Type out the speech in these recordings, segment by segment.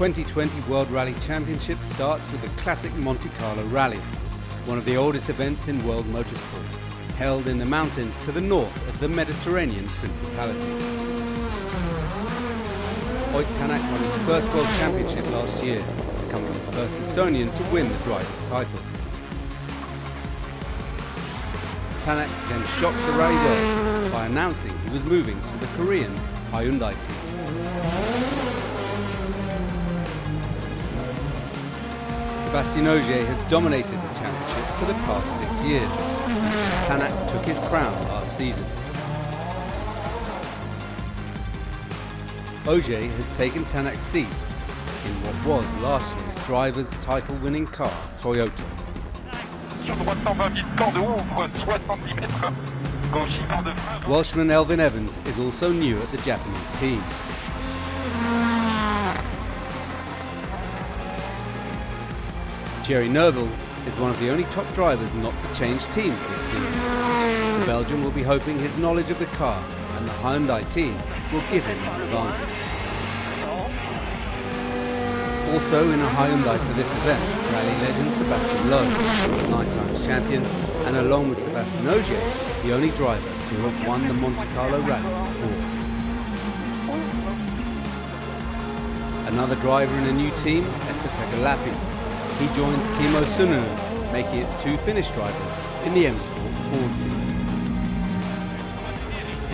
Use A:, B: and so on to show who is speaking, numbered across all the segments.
A: 2020 World Rally Championship starts with the classic Monte Carlo Rally, one of the oldest events in world motorsport, held in the mountains to the north of the Mediterranean Principality. Ott Tänak won his first World Championship last year, becoming the first Estonian to win the driver's title. Tänak then shocked the rally world by announcing he was moving to the Korean Hyundai team. Sebastien Ogier has dominated the championship for the past six years. Tänak took his crown last season. Ogier has taken Tänak's seat in what was last year's driver's title-winning car, Toyota. Welshman Elfyn Evans is also new at the Japanese team. Thierry Neuville is one of the only top drivers not to change teams this season. The Belgian will be hoping his knowledge of the car and the Hyundai team will give him an advantage. Also in a Hyundai for this event, rally legend Sebastien Loeb, nine times champion, and along with Sebastien Ogier, the only driver to have won the Monte Carlo Rally before. Another driver in a new team, Esa-Pekka Lappi, he joins Teemu Suninen, making it two Finnish drivers in the M Sport Ford team.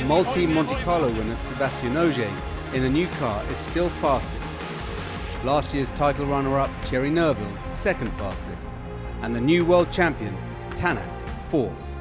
A: Multi Monte Carlo winner Sebastien Ogier in the new car is still fastest. Last year's title runner-up Thierry Neuville, second fastest, and the new world champion Tänak, fourth.